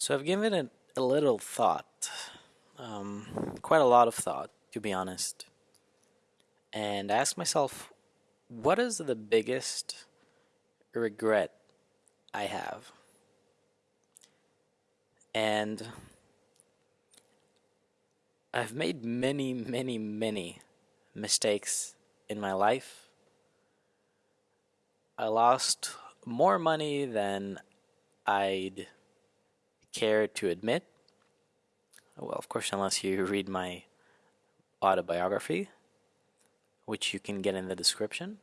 So I've given it a little thought, um, quite a lot of thought, to be honest, and I asked myself, what is the biggest regret I have? And I've made many, many, many mistakes in my life. I lost more money than I'd care to admit. Well, of course, unless you read my autobiography, which you can get in the description.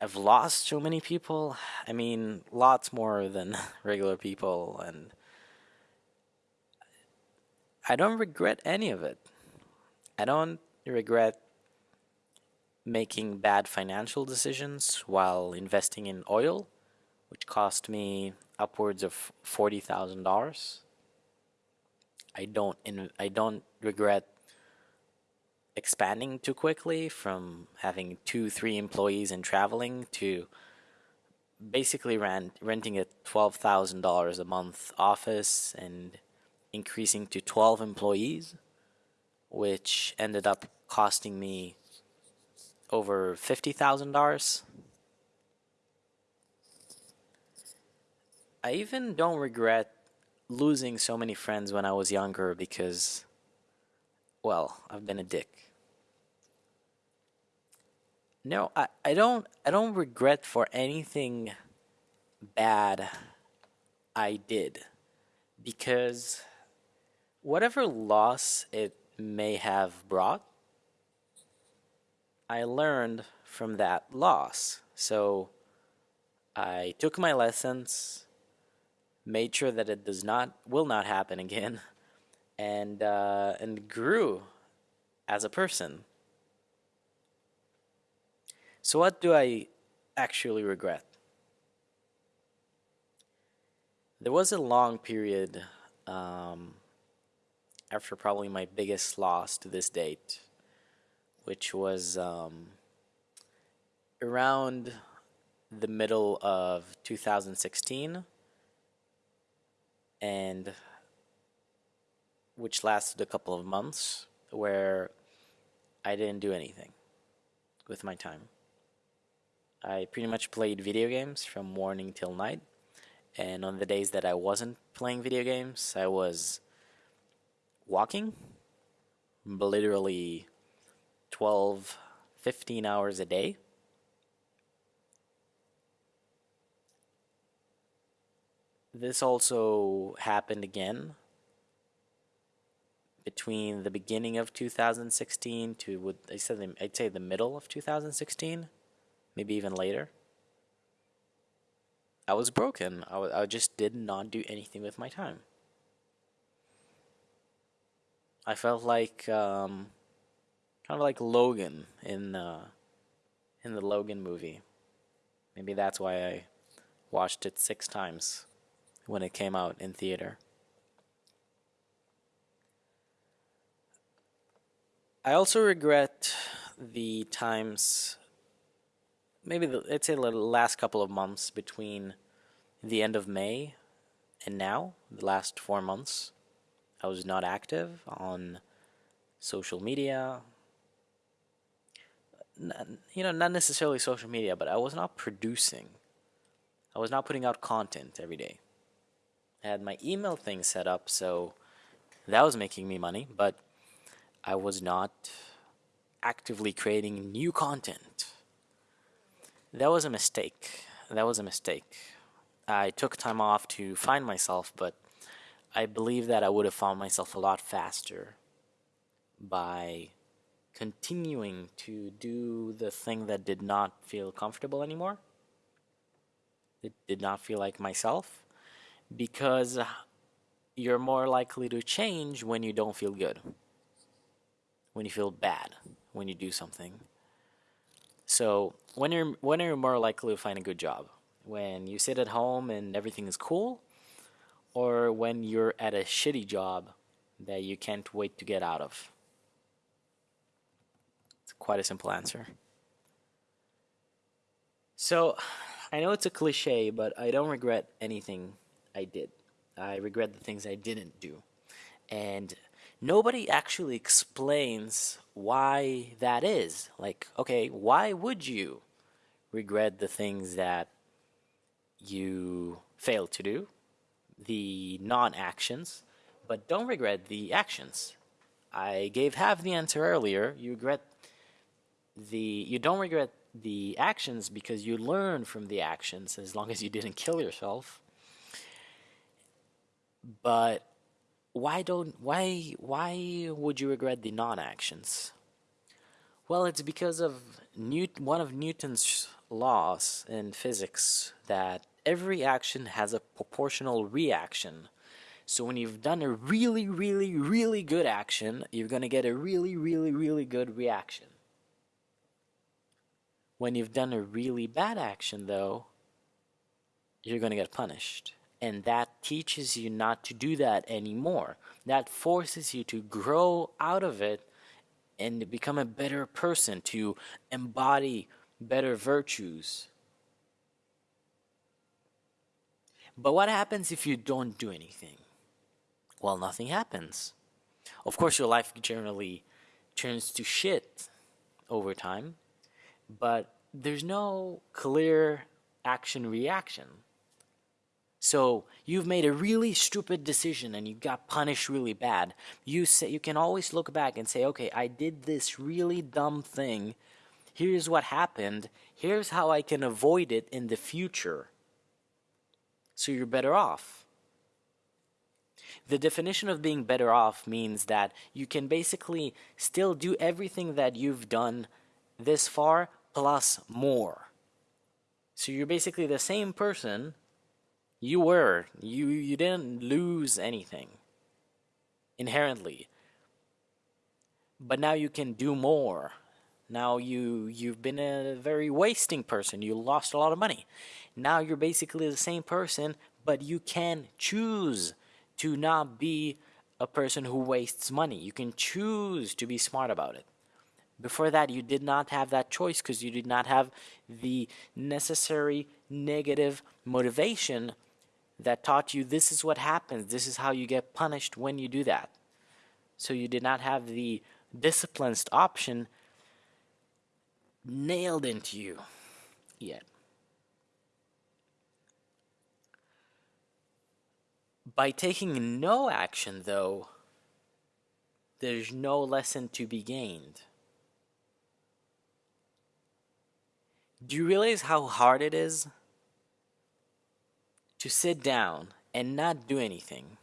I've lost so many people. I mean, lots more than regular people, and I don't regret any of it. I don't regret making bad financial decisions while investing in oil, which cost me upwards of forty thousand dollars. I don't in, I don't regret expanding too quickly from having two three employees and traveling to basically rent, renting a $12,000 a month office and increasing to 12 employees which ended up costing me over $50,000 I even don't regret losing so many friends when I was younger because well, I've been a dick. No, I, I don't I don't regret for anything bad I did because whatever loss it may have brought I learned from that loss. So I took my lessons, made sure that it does not will not happen again and uh, and grew as a person. So what do I actually regret? There was a long period um, after probably my biggest loss to this date, which was um, around the middle of 2016 and which lasted a couple of months where I didn't do anything with my time. I pretty much played video games from morning till night. And on the days that I wasn't playing video games, I was walking literally 12, 15 hours a day. This also happened again between the beginning of 2016 to what I said I'd say the middle of 2016, maybe even later. I was broken. I, I just did not do anything with my time. I felt like um, kind of like Logan in uh, in the Logan movie. Maybe that's why I watched it six times when it came out in theater. I also regret the times, maybe the, let's say the last couple of months between the end of May and now, the last four months. I was not active on social media. You know, not necessarily social media, but I was not producing. I was not putting out content every day. Had my email thing set up, so that was making me money, but I was not actively creating new content. That was a mistake. That was a mistake. I took time off to find myself, but I believe that I would have found myself a lot faster by continuing to do the thing that did not feel comfortable anymore. It did not feel like myself because you're more likely to change when you don't feel good when you feel bad when you do something. So when you're when are you more likely to find a good job? When you sit at home and everything is cool, or when you're at a shitty job that you can't wait to get out of? It's quite a simple answer. So I know it's a cliche, but I don't regret anything I did. I regret the things I didn't do. And nobody actually explains why that is. Like, okay, why would you regret the things that you failed to do, the non actions, but don't regret the actions? I gave half the answer earlier. You regret the you don't regret the actions because you learn from the actions as long as you didn't kill yourself. But why don't why why would you regret the non-actions? Well, it's because of Newt, one of Newton's laws in physics that every action has a proportional reaction. So when you've done a really, really, really good action, you're going to get a really, really, really good reaction. When you've done a really bad action, though, you're going to get punished. And that teaches you not to do that anymore. That forces you to grow out of it and to become a better person, to embody better virtues. But what happens if you don't do anything? Well, nothing happens. Of course, your life generally turns to shit over time but there's no clear action reaction. So you've made a really stupid decision and you got punished really bad. You say you can always look back and say, "Okay, I did this really dumb thing. Here's what happened. Here's how I can avoid it in the future." So you're better off. The definition of being better off means that you can basically still do everything that you've done this far plus more. So you're basically the same person you were. You you didn't lose anything inherently. But now you can do more. Now you you've been a very wasting person. You lost a lot of money. Now you're basically the same person, but you can choose to not be a person who wastes money. You can choose to be smart about it. Before that, you did not have that choice because you did not have the necessary negative motivation that taught you this is what happens, this is how you get punished when you do that. So you did not have the disciplined option nailed into you yet. By taking no action, though, there's no lesson to be gained. Do you realize how hard it is to sit down and not do anything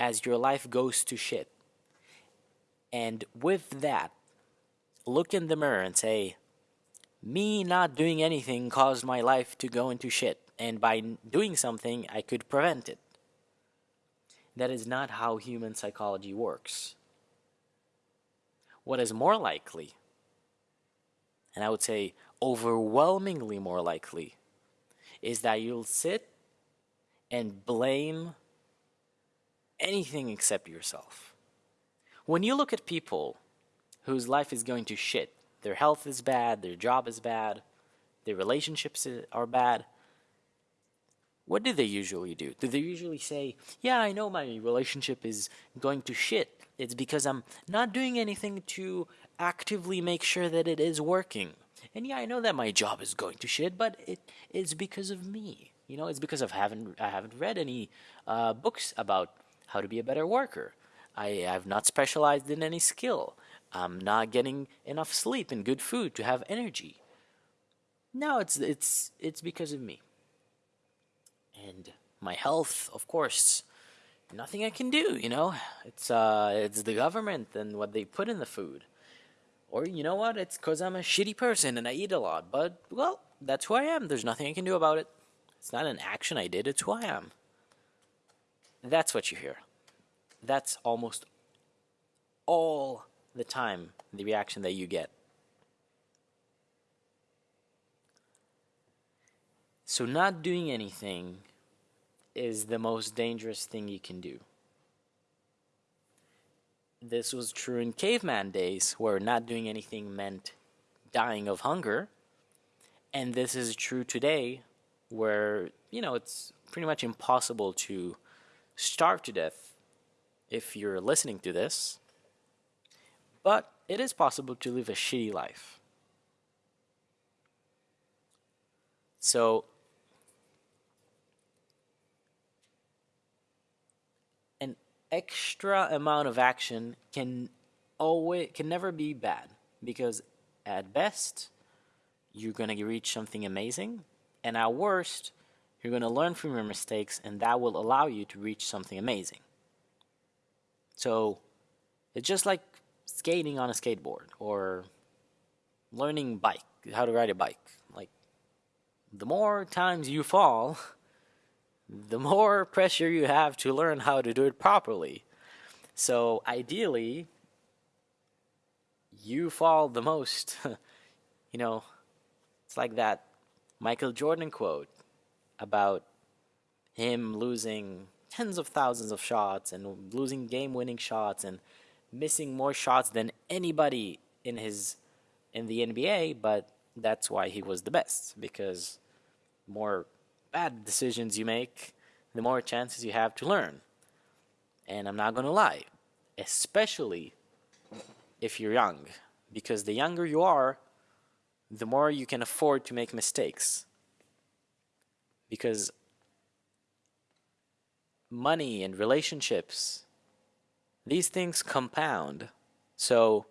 as your life goes to shit? And with that, look in the mirror and say, me not doing anything caused my life to go into shit, and by doing something, I could prevent it. That is not how human psychology works. What is more likely, and I would say overwhelmingly more likely is that you'll sit and blame anything except yourself. When you look at people whose life is going to shit, their health is bad, their job is bad, their relationships are bad, what do they usually do? Do they usually say, Yeah, I know my relationship is going to shit. It's because I'm not doing anything to actively make sure that it is working. And yeah, I know that my job is going to shit, but it it is because of me. You know, it's because of haven't I haven't read any uh, books about how to be a better worker. I have not specialized in any skill. I'm not getting enough sleep and good food to have energy. No, it's it's it's because of me. And my health, of course, nothing I can do. You know, it's uh, it's the government and what they put in the food. Or you know what? It's because I'm a shitty person and I eat a lot. But, well, that's who I am. There's nothing I can do about it. It's not an action I did, it's who I am. That's what you hear. That's almost all the time the reaction that you get. So, not doing anything is the most dangerous thing you can do. This was true in caveman days, where not doing anything meant dying of hunger. And this is true today where, you know, it's pretty much impossible to starve to death if you're listening to this. But it is possible to live a shitty life. So an extra amount of action can always can never be bad because at best you're going to reach something amazing and at worst you're going to learn from your mistakes and that will allow you to reach something amazing. So it's just like skating on a skateboard or learning bike, how to ride a bike. Like the more times you fall, the more pressure you have to learn how to do it properly. So ideally, you fall the most. you know, it's like that Michael Jordan quote about him losing tens of thousands of shots and losing game winning shots and missing more shots than anybody in his in the NBA, but that's why he was the best because more bad decisions you make, the more chances you have to learn. And I'm not going to lie, especially if you're young, because the younger you are, the more you can afford to make mistakes. Because money and relationships, these things compound. So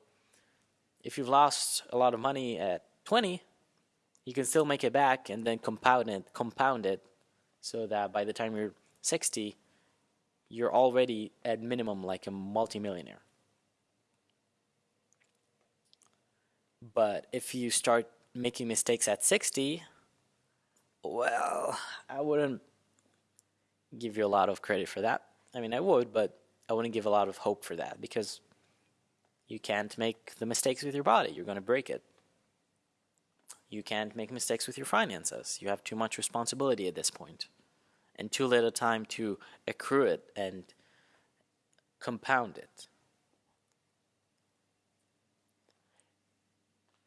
if you've lost a lot of money at 20, you can still make it back and then compound it, compound it so that by the time you're 60, you're already at minimum like a multimillionaire. But if you start making mistakes at 60, well, I wouldn't give you a lot of credit for that. I mean, I would, but I wouldn't give a lot of hope for that because you can't make the mistakes with your body. You're going to break it. You can't make mistakes with your finances. You have too much responsibility at this point and too little time to accrue it and compound it.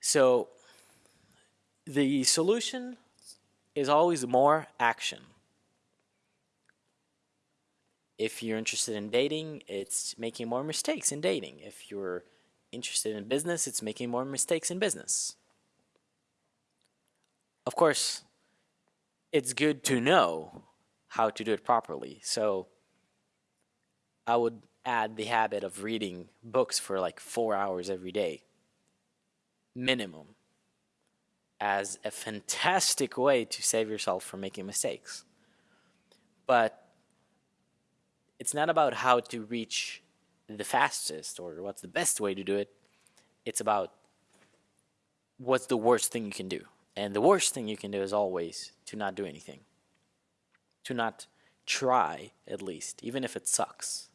So the solution is always more action if you're interested in dating, it's making more mistakes in dating. If you're interested in business, it's making more mistakes in business. Of course, it's good to know how to do it properly. So I would add the habit of reading books for like four hours every day, minimum, as a fantastic way to save yourself from making mistakes. But it's not about how to reach the fastest or what's the best way to do it. It's about what's the worst thing you can do. And the worst thing you can do is always to not do anything. To not try, at least, even if it sucks.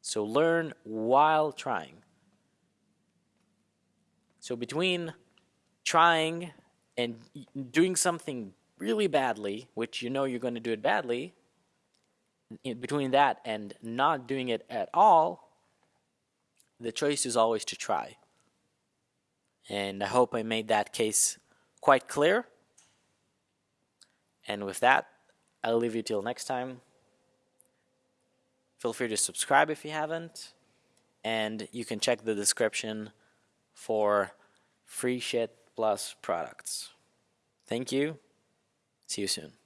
So learn while trying. So between trying and doing something really badly, which you know you're going to do it badly, between that and not doing it at all, the choice is always to try. And I hope I made that case quite clear. And with that, I'll leave you till next time. Feel free to subscribe if you haven't. And you can check the description for free shit plus products. Thank you. See you soon.